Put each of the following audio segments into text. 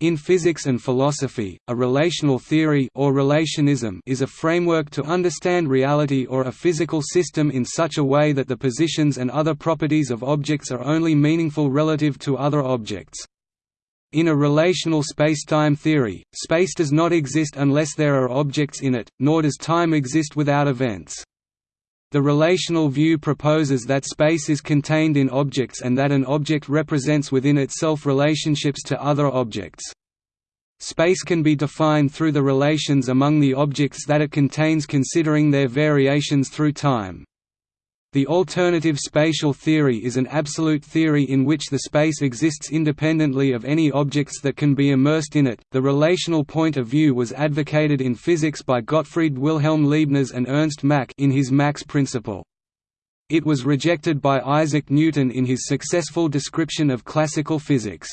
In physics and philosophy, a relational theory or relationism is a framework to understand reality or a physical system in such a way that the positions and other properties of objects are only meaningful relative to other objects. In a relational spacetime theory, space does not exist unless there are objects in it, nor does time exist without events. The relational view proposes that space is contained in objects and that an object represents within itself relationships to other objects. Space can be defined through the relations among the objects that it contains considering their variations through time. The alternative spatial theory is an absolute theory in which the space exists independently of any objects that can be immersed in it. The relational point of view was advocated in physics by Gottfried Wilhelm Leibniz and Ernst Mach in his Mach's principle. It was rejected by Isaac Newton in his successful description of classical physics.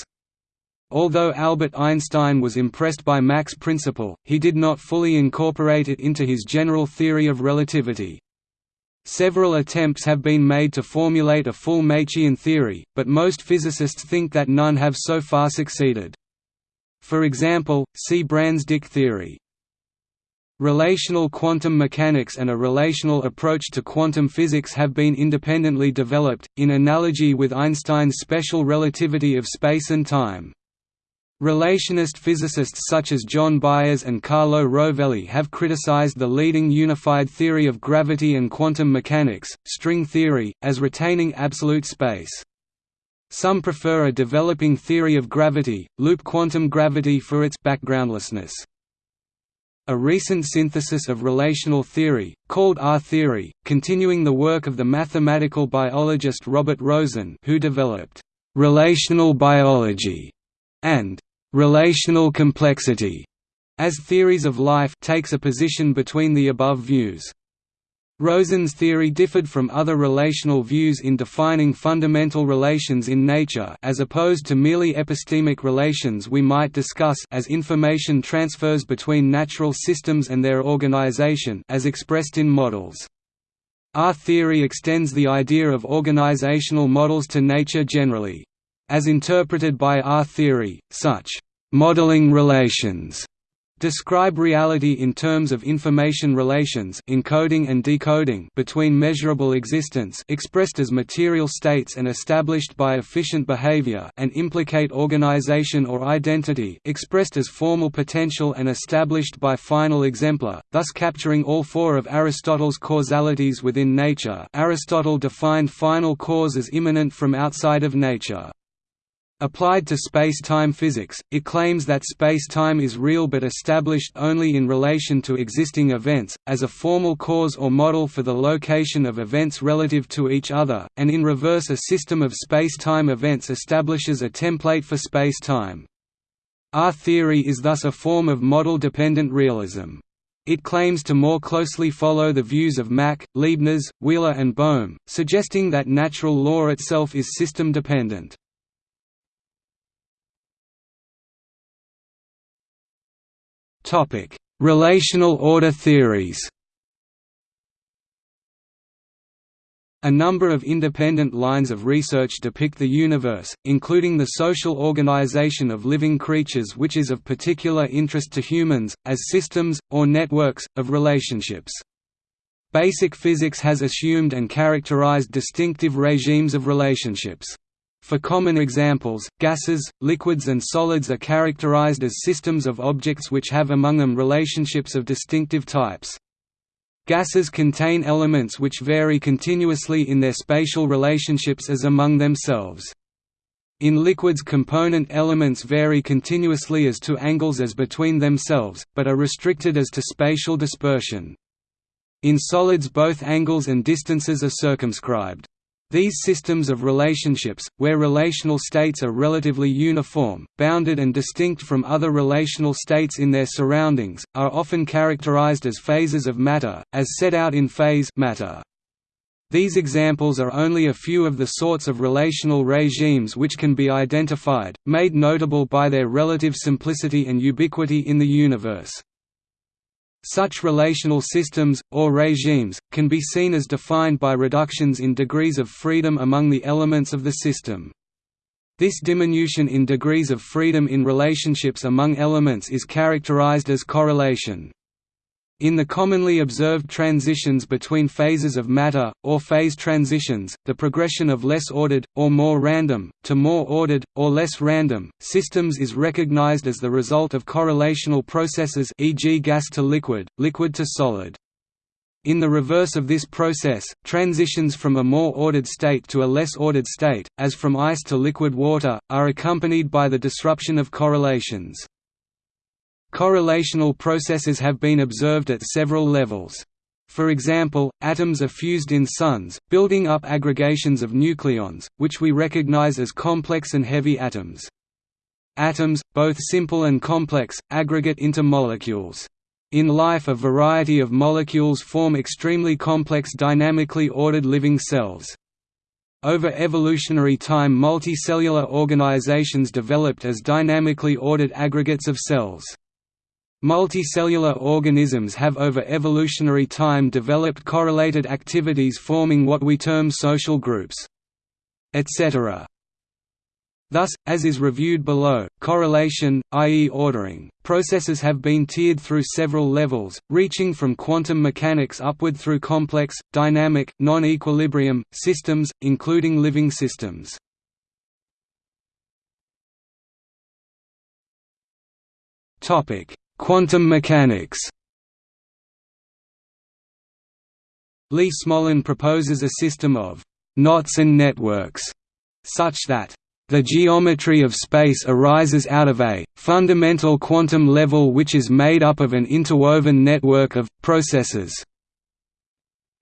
Although Albert Einstein was impressed by Mach's principle, he did not fully incorporate it into his general theory of relativity. Several attempts have been made to formulate a full Machian theory, but most physicists think that none have so far succeeded. For example, see Brans-Dicke theory. Relational quantum mechanics and a relational approach to quantum physics have been independently developed, in analogy with Einstein's special relativity of space and time. Relationist physicists such as John Byers and Carlo Rovelli have criticized the leading unified theory of gravity and quantum mechanics, string theory, as retaining absolute space. Some prefer a developing theory of gravity, loop quantum gravity for its backgroundlessness. A recent synthesis of relational theory, called R-theory, continuing the work of the mathematical biologist Robert Rosen who developed «relational biology» and relational complexity as theories of life takes a position between the above views. Rosen's theory differed from other relational views in defining fundamental relations in nature as opposed to merely epistemic relations we might discuss as information transfers between natural systems and their organization as expressed in models. R theory extends the idea of organizational models to nature generally. As interpreted by R theory, such modeling relations describe reality in terms of information relations encoding and decoding between measurable existence expressed as material states and established by efficient behavior and implicate organization or identity expressed as formal potential and established by final exemplar, thus capturing all four of Aristotle's causalities within nature Aristotle defined final cause as immanent from outside of nature. Applied to space-time physics, it claims that space-time is real but established only in relation to existing events, as a formal cause or model for the location of events relative to each other, and in reverse a system of space-time events establishes a template for space-time. R-theory is thus a form of model-dependent realism. It claims to more closely follow the views of Mach, Leibniz, Wheeler and Bohm, suggesting that natural law itself is system-dependent. Topic: Relational order theories. A number of independent lines of research depict the universe, including the social organization of living creatures which is of particular interest to humans, as systems, or networks, of relationships. Basic physics has assumed and characterized distinctive regimes of relationships. For common examples, gases, liquids and solids are characterized as systems of objects which have among them relationships of distinctive types. Gases contain elements which vary continuously in their spatial relationships as among themselves. In liquids component elements vary continuously as to angles as between themselves, but are restricted as to spatial dispersion. In solids both angles and distances are circumscribed. These systems of relationships, where relational states are relatively uniform, bounded and distinct from other relational states in their surroundings, are often characterized as phases of matter, as set out in phase matter. These examples are only a few of the sorts of relational regimes which can be identified, made notable by their relative simplicity and ubiquity in the universe. Such relational systems, or regimes, can be seen as defined by reductions in degrees of freedom among the elements of the system. This diminution in degrees of freedom in relationships among elements is characterized as correlation. In the commonly observed transitions between phases of matter, or phase transitions, the progression of less ordered, or more random, to more ordered, or less random, systems is recognized as the result of correlational processes e.g. gas to liquid, liquid to solid. In the reverse of this process, transitions from a more ordered state to a less ordered state, as from ice to liquid water, are accompanied by the disruption of correlations. Correlational processes have been observed at several levels. For example, atoms are fused in suns, building up aggregations of nucleons, which we recognize as complex and heavy atoms. Atoms, both simple and complex, aggregate into molecules. In life a variety of molecules form extremely complex dynamically ordered living cells. Over evolutionary time multicellular organizations developed as dynamically ordered aggregates of cells. Multicellular organisms have over evolutionary time developed correlated activities forming what we term social groups. Etc. Thus, as is reviewed below, correlation, i.e. ordering, processes have been tiered through several levels, reaching from quantum mechanics upward through complex, dynamic, non-equilibrium, systems, including living systems. Quantum mechanics Lee Smolin proposes a system of «knots and networks» such that the geometry of space arises out of a fundamental quantum level which is made up of an interwoven network of processes.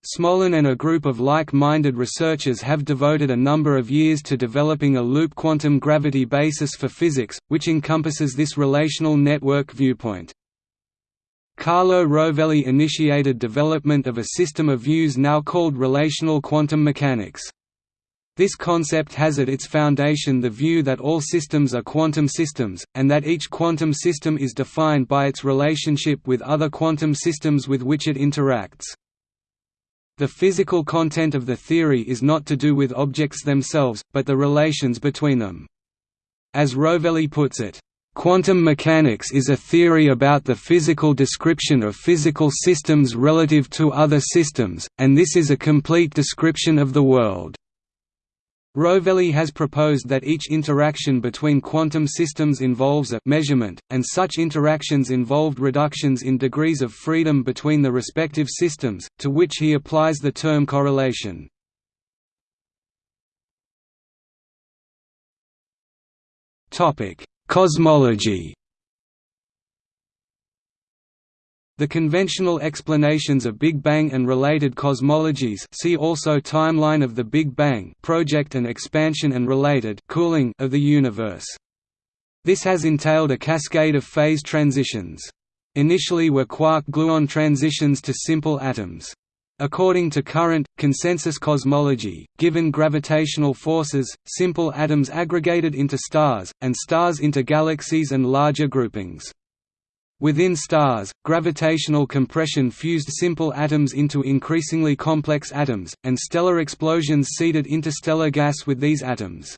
Smolin and a group of like-minded researchers have devoted a number of years to developing a loop quantum gravity basis for physics, which encompasses this relational network viewpoint. Carlo Rovelli initiated development of a system of views now called relational quantum mechanics. This concept has at its foundation the view that all systems are quantum systems, and that each quantum system is defined by its relationship with other quantum systems with which it interacts. The physical content of the theory is not to do with objects themselves, but the relations between them. As Rovelli puts it, Quantum mechanics is a theory about the physical description of physical systems relative to other systems, and this is a complete description of the world. Rovelli has proposed that each interaction between quantum systems involves a measurement, and such interactions involved reductions in degrees of freedom between the respective systems, to which he applies the term correlation. Cosmology The conventional explanations of Big Bang and related cosmologies see also Timeline of the Big Bang project and expansion and related cooling of the universe. This has entailed a cascade of phase transitions. Initially were quark-gluon transitions to simple atoms. According to current, consensus cosmology, given gravitational forces, simple atoms aggregated into stars, and stars into galaxies and larger groupings. Within stars, gravitational compression fused simple atoms into increasingly complex atoms, and stellar explosions seeded interstellar gas with these atoms.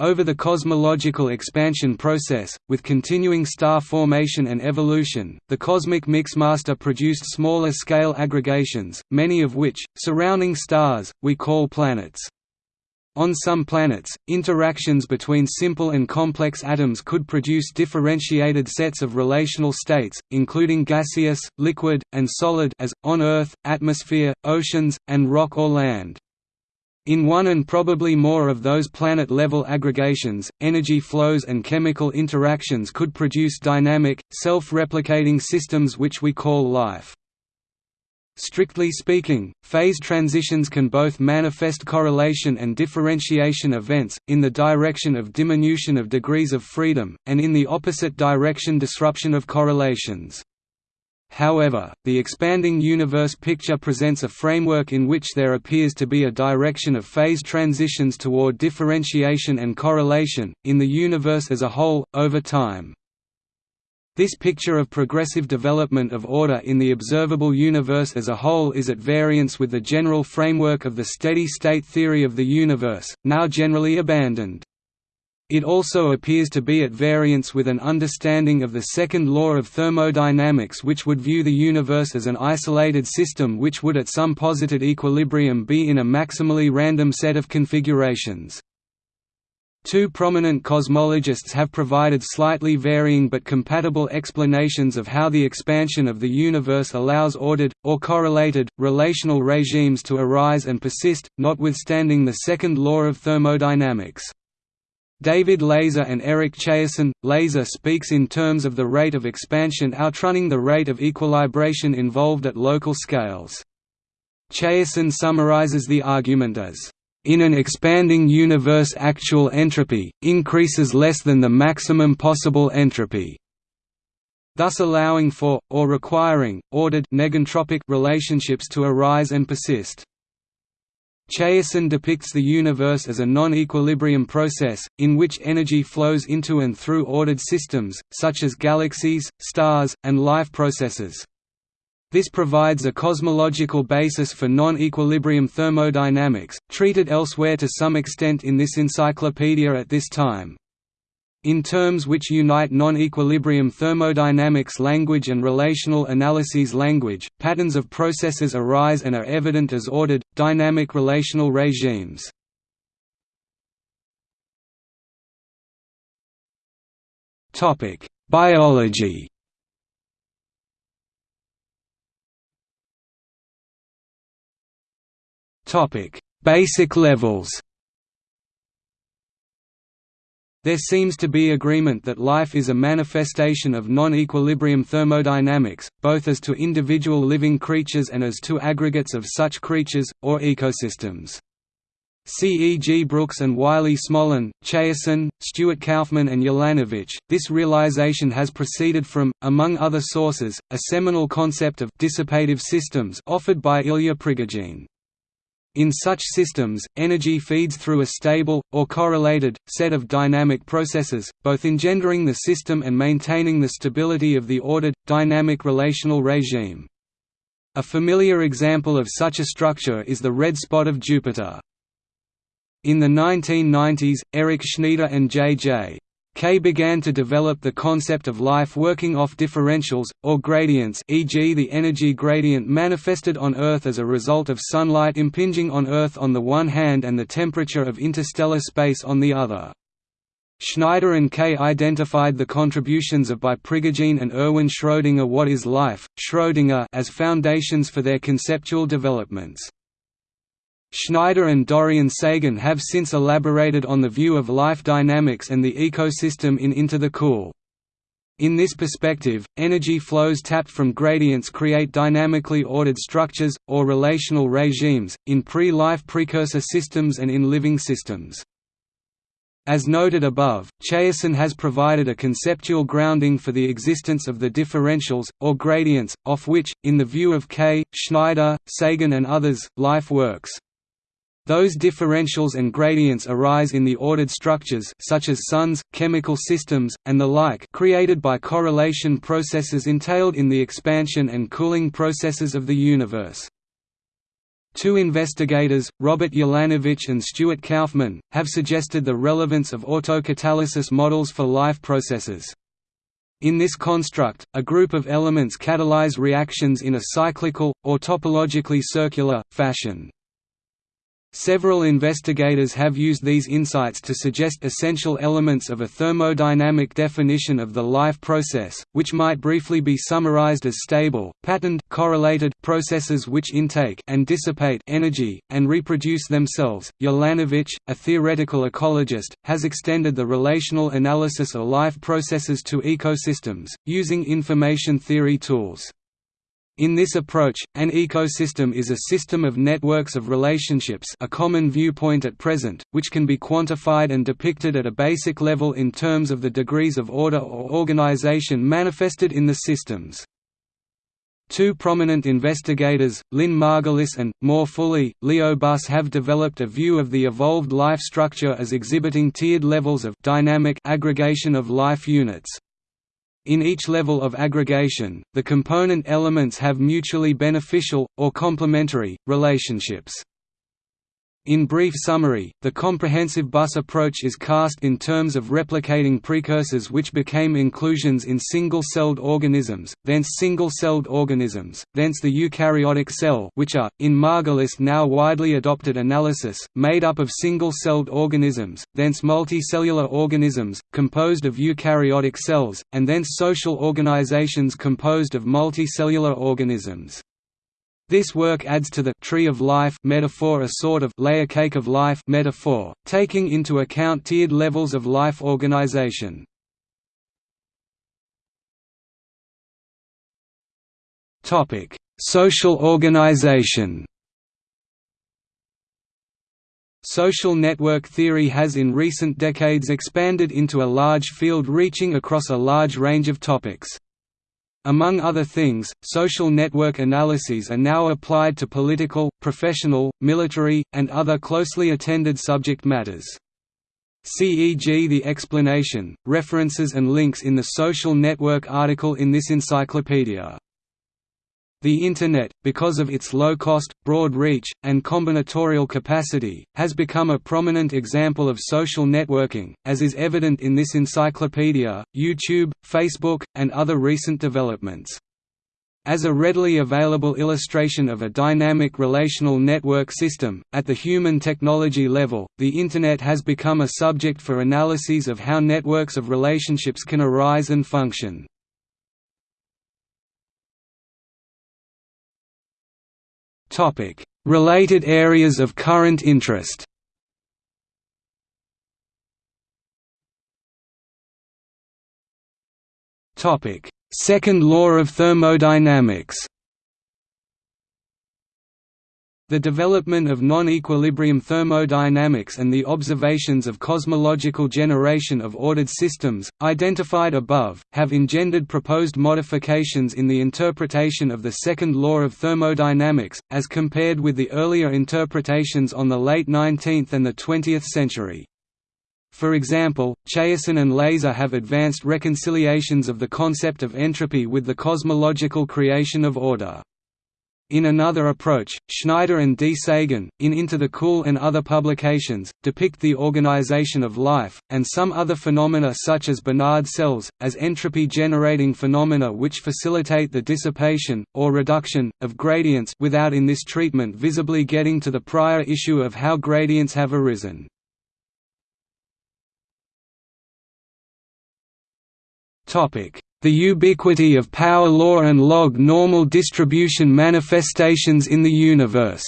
Over the cosmological expansion process, with continuing star formation and evolution, the cosmic mixmaster produced smaller-scale aggregations, many of which, surrounding stars, we call planets. On some planets, interactions between simple and complex atoms could produce differentiated sets of relational states, including gaseous, liquid, and solid as, on Earth, atmosphere, oceans, and rock or land. In one and probably more of those planet-level aggregations, energy flows and chemical interactions could produce dynamic, self-replicating systems which we call life. Strictly speaking, phase transitions can both manifest correlation and differentiation events, in the direction of diminution of degrees of freedom, and in the opposite direction disruption of correlations. However, the expanding universe picture presents a framework in which there appears to be a direction of phase transitions toward differentiation and correlation, in the universe as a whole, over time. This picture of progressive development of order in the observable universe as a whole is at variance with the general framework of the steady-state theory of the universe, now generally abandoned. It also appears to be at variance with an understanding of the second law of thermodynamics which would view the universe as an isolated system which would at some posited equilibrium be in a maximally random set of configurations. Two prominent cosmologists have provided slightly varying but compatible explanations of how the expansion of the universe allows ordered, or correlated, relational regimes to arise and persist, notwithstanding the second law of thermodynamics. David Layzer and Eric Chaisson. Layzer speaks in terms of the rate of expansion outrunning the rate of equilibration involved at local scales. Chaisson summarizes the argument as, "...in an expanding universe actual entropy, increases less than the maximum possible entropy." thus allowing for, or requiring, ordered negentropic relationships to arise and persist. Chaisson depicts the universe as a non-equilibrium process, in which energy flows into and through ordered systems, such as galaxies, stars, and life processes. This provides a cosmological basis for non-equilibrium thermodynamics, treated elsewhere to some extent in this encyclopedia at this time in terms which unite non-equilibrium thermodynamics language and relational analyses language, patterns of processes arise and are evident as ordered, dynamic relational regimes. Biology Basic levels there seems to be agreement that life is a manifestation of non-equilibrium thermodynamics, both as to individual living creatures and as to aggregates of such creatures, or ecosystems. C. E. G. Brooks and Wiley Smolin, Chaisson, Stuart Kauffman and Ulanowicz. This realization has proceeded from, among other sources, a seminal concept of dissipative systems offered by Ilya Prigogine. In such systems, energy feeds through a stable, or correlated, set of dynamic processes, both engendering the system and maintaining the stability of the ordered, dynamic relational regime. A familiar example of such a structure is the red spot of Jupiter. In the 1990s, Eric Schneider and J.J. Kay began to develop the concept of life working off differentials, or gradients e.g. the energy gradient manifested on Earth as a result of sunlight impinging on Earth on the one hand and the temperature of interstellar space on the other. Schneider and Kay identified the contributions of by Prigogine and Erwin Schrödinger what is life, Schrödinger as foundations for their conceptual developments. Schneider and Dorian Sagan have since elaborated on the view of life dynamics and the ecosystem in Into the Cool. In this perspective, energy flows tapped from gradients create dynamically ordered structures, or relational regimes, in pre-life precursor systems and in living systems. As noted above, Chaisson has provided a conceptual grounding for the existence of the differentials, or gradients, off which, in the view of Kay, Schneider, Sagan and others, life works. Those differentials and gradients arise in the ordered structures such as suns, chemical systems, and the like created by correlation processes entailed in the expansion and cooling processes of the universe. Two investigators, Robert Ulanowicz and Stuart Kauffman, have suggested the relevance of autocatalysis models for life processes. In this construct, a group of elements catalyze reactions in a cyclical, or topologically circular, fashion. Several investigators have used these insights to suggest essential elements of a thermodynamic definition of the life process, which might briefly be summarized as stable, patterned correlated processes which intake and dissipate energy, and reproduce themselves. Ulanowicz, a theoretical ecologist, has extended the relational analysis of life processes to ecosystems, using information theory tools. In this approach, an ecosystem is a system of networks of relationships a common viewpoint at present, which can be quantified and depicted at a basic level in terms of the degrees of order or organization manifested in the systems. Two prominent investigators, Lynn Margulis and, more fully, Leo Buss have developed a view of the evolved life structure as exhibiting tiered levels of dynamic aggregation of life units. In each level of aggregation, the component elements have mutually beneficial, or complementary, relationships. In brief summary, the comprehensive Buss approach is cast in terms of replicating precursors which became inclusions in single-celled organisms, thence single-celled organisms, thence the eukaryotic cell which are, in Margulis now widely adopted analysis, made up of single-celled organisms, thence multicellular organisms, composed of eukaryotic cells, and thence social organizations composed of multicellular organisms. This work adds to the tree of life metaphor a sort of layer cake of life metaphor, taking into account tiered levels of life organization. Topic: Social organization. Social network theory has in recent decades expanded into a large field reaching across a large range of topics. Among other things, social network analyses are now applied to political, professional, military, and other closely attended subject matters. CEG The explanation, references and links in the social network article in this encyclopedia the Internet, because of its low cost, broad reach, and combinatorial capacity, has become a prominent example of social networking, as is evident in this encyclopedia, YouTube, Facebook, and other recent developments. As a readily available illustration of a dynamic relational network system, at the human technology level, the Internet has become a subject for analyses of how networks of relationships can arise and function. Related areas of current interest. Second law of thermodynamics. The development of non-equilibrium thermodynamics and the observations of cosmological generation of ordered systems, identified above, have engendered proposed modifications in the interpretation of the second law of thermodynamics, as compared with the earlier interpretations on the late 19th and the 20th century. For example, Chaisson and Layzer have advanced reconciliations of the concept of entropy with the cosmological creation of order. In another approach, Schneider and D. Sagan, in Into the Cool and other publications, depict the organization of life, and some other phenomena such as Bénard cells, as entropy-generating phenomena which facilitate the dissipation, or reduction, of gradients without in this treatment visibly getting to the prior issue of how gradients have arisen. The ubiquity of power law and log normal distribution manifestations in the universe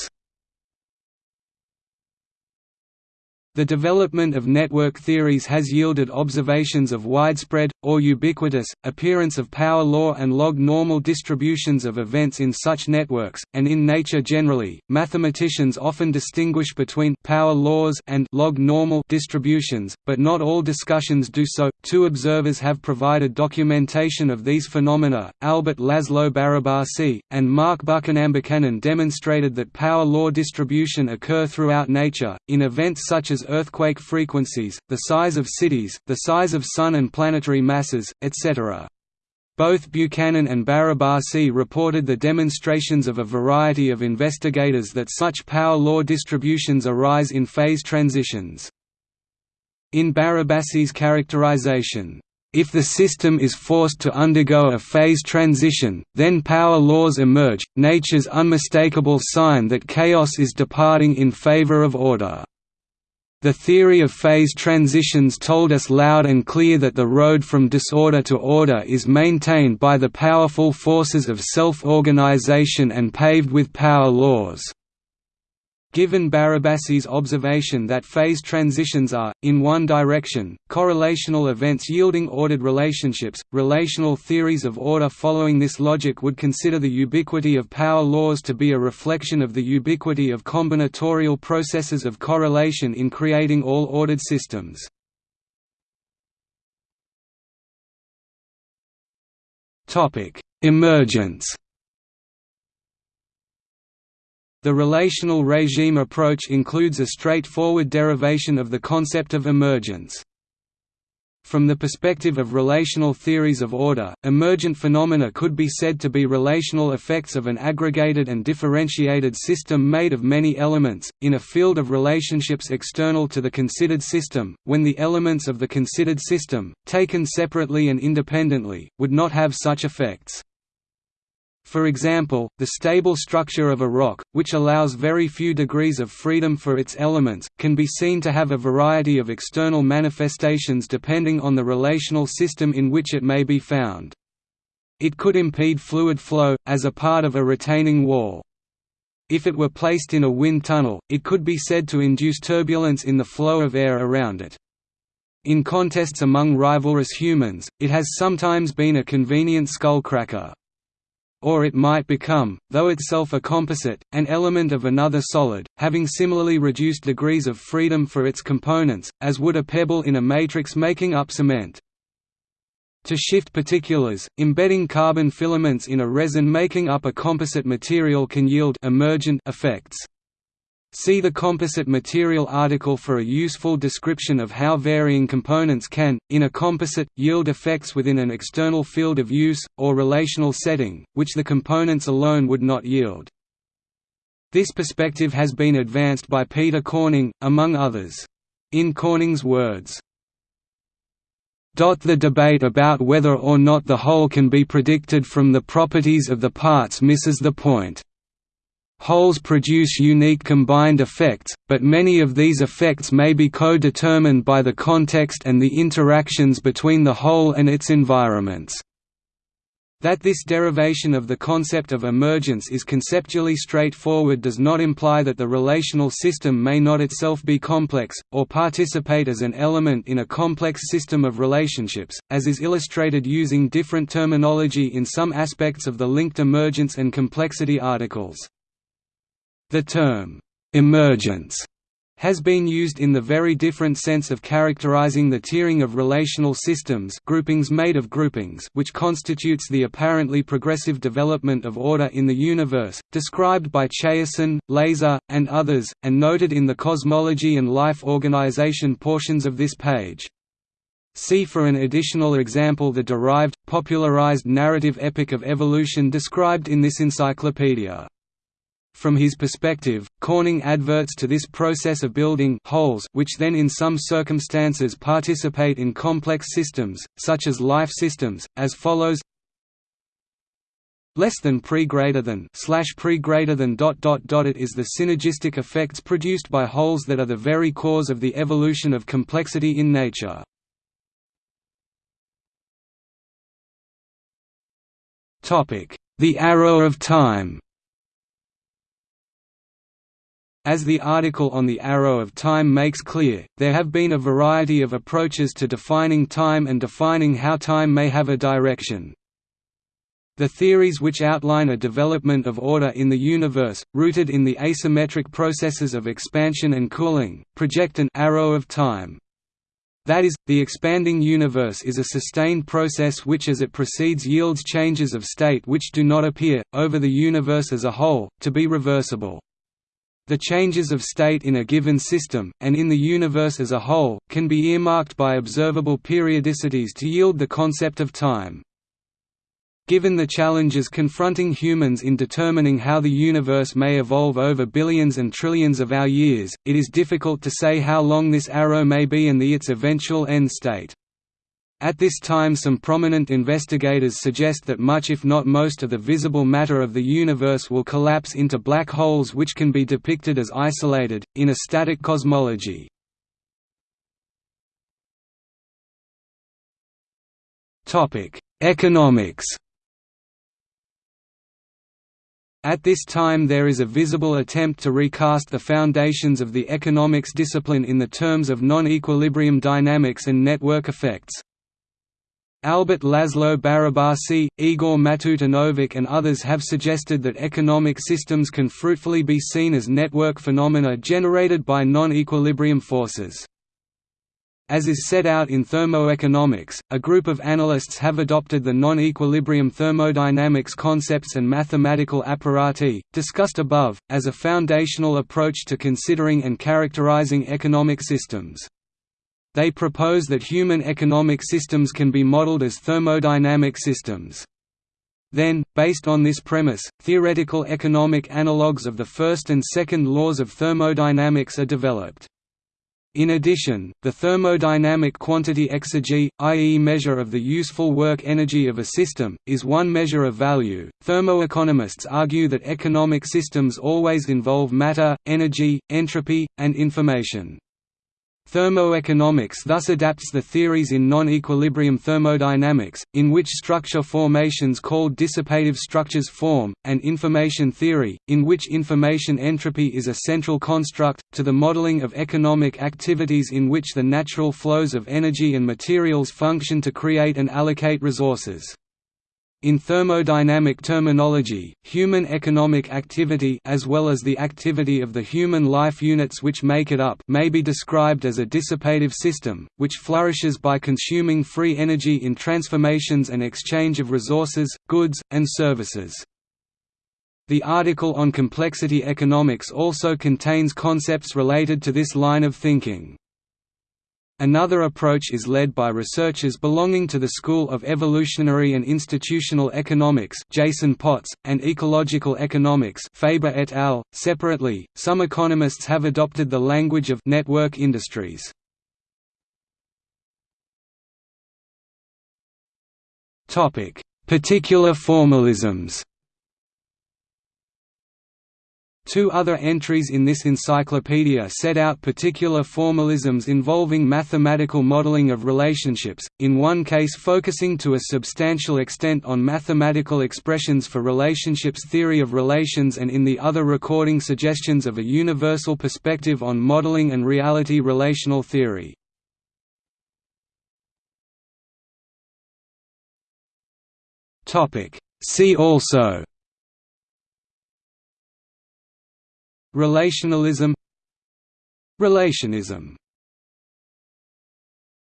The development of network theories has yielded observations of widespread, or ubiquitous, appearance of power law and log normal distributions of events in such networks, and in nature generally. Mathematicians often distinguish between power laws and log normal distributions, but not all discussions do so. Two observers have provided documentation of these phenomena. Albert Laszlo Barabasi and Mark Buchanan Buchanan demonstrated that power law distribution occur throughout nature in events such as as earthquake frequencies, the size of cities, the size of Sun and planetary masses, etc. Both Buchanan and Barabasi reported the demonstrations of a variety of investigators that such power law distributions arise in phase transitions. In Barabasi's characterization, if the system is forced to undergo a phase transition, then power laws emerge, nature's unmistakable sign that chaos is departing in favor of order. The theory of phase transitions told us loud and clear that the road from disorder to order is maintained by the powerful forces of self-organization and paved with power laws. Given Barabasi's observation that phase transitions are, in one direction, correlational events yielding ordered relationships, relational theories of order following this logic would consider the ubiquity of power laws to be a reflection of the ubiquity of combinatorial processes of correlation in creating all ordered systems. Emergence the relational regime approach includes a straightforward derivation of the concept of emergence. From the perspective of relational theories of order, emergent phenomena could be said to be relational effects of an aggregated and differentiated system made of many elements, in a field of relationships external to the considered system, when the elements of the considered system, taken separately and independently, would not have such effects. For example, the stable structure of a rock, which allows very few degrees of freedom for its elements, can be seen to have a variety of external manifestations depending on the relational system in which it may be found. It could impede fluid flow, as a part of a retaining wall. If it were placed in a wind tunnel, it could be said to induce turbulence in the flow of air around it. In contests among rivalrous humans, it has sometimes been a convenient skullcracker or it might become, though itself a composite, an element of another solid, having similarly reduced degrees of freedom for its components, as would a pebble in a matrix making up cement. To shift particulars, embedding carbon filaments in a resin making up a composite material can yield emergent effects. See the composite material article for a useful description of how varying components can, in a composite, yield effects within an external field of use, or relational setting, which the components alone would not yield. This perspective has been advanced by Peter Corning, among others. In Corning's words, the debate about whether or not the whole can be predicted from the properties of the parts misses the point. Wholes produce unique combined effects, but many of these effects may be co-determined by the context and the interactions between the whole and its environments. That this derivation of the concept of emergence is conceptually straightforward does not imply that the relational system may not itself be complex, or participate as an element in a complex system of relationships, as is illustrated using different terminology in some aspects of the linked emergence and complexity articles. The term, "'emergence' has been used in the very different sense of characterizing the tiering of relational systems groupings made of groupings which constitutes the apparently progressive development of order in the universe, described by Chaisson, Layzer, and others, and noted in the cosmology and life organization portions of this page. See for an additional example the derived, popularized narrative epic of evolution described in this encyclopedia. From his perspective, Corning adverts to this process of building wholes which then in some circumstances participate in complex systems, such as life systems, as follows less than pre greater than slash pre greater than dot dot dot it is the synergistic effects produced by wholes that are the very cause of the evolution of complexity in nature. Topic: The arrow of time. As the article on the arrow of time makes clear, there have been a variety of approaches to defining time and defining how time may have a direction. The theories which outline a development of order in the universe, rooted in the asymmetric processes of expansion and cooling, project an arrow of time. That is, the expanding universe is a sustained process which as it proceeds yields changes of state which do not appear, over the universe as a whole, to be reversible. The changes of state in a given system, and in the universe as a whole, can be earmarked by observable periodicities to yield the concept of time. Given the challenges confronting humans in determining how the universe may evolve over billions and trillions of our years, it is difficult to say how long this arrow may be and the its eventual end state. At this time some prominent investigators suggest that much if not most of the visible matter of the universe will collapse into black holes which can be depicted as isolated, in a static cosmology. Economics At this time there is a visible attempt to recast the foundations of the economics discipline in the terms of non-equilibrium dynamics and network effects. Albert Laszlo Barabasi, Igor Matutinovic and others have suggested that economic systems can fruitfully be seen as network phenomena generated by non-equilibrium forces. As is set out in thermoeconomics, a group of analysts have adopted the non-equilibrium thermodynamics concepts and mathematical apparati, discussed above, as a foundational approach to considering and characterizing economic systems. They propose that human economic systems can be modeled as thermodynamic systems. Then, based on this premise, theoretical economic analogues of the first and second laws of thermodynamics are developed. In addition, the thermodynamic quantity exergy, i.e. measure of the useful work energy of a system, is one measure of value. Thermoeconomists argue that economic systems always involve matter, energy, entropy, and information. Thermoeconomics thus adapts the theories in non-equilibrium thermodynamics, in which structure formations called dissipative structures form, and information theory, in which information entropy is a central construct, to the modeling of economic activities in which the natural flows of energy and materials function to create and allocate resources. In thermodynamic terminology, human economic activity as well as the activity of the human life units which make it up may be described as a dissipative system, which flourishes by consuming free energy in transformations and exchange of resources, goods, and services. The article on complexity economics also contains concepts related to this line of thinking. Another approach is led by researchers belonging to the School of Evolutionary and Institutional Economics Jason Potts, and Ecological Economics Faber et al. Separately, some economists have adopted the language of network industries. Particular formalisms Two other entries in this encyclopedia set out particular formalisms involving mathematical modeling of relationships, in one case focusing to a substantial extent on mathematical expressions for relationships theory of relations and in the other recording suggestions of a universal perspective on modeling and reality relational theory. See also Relationalism Relationism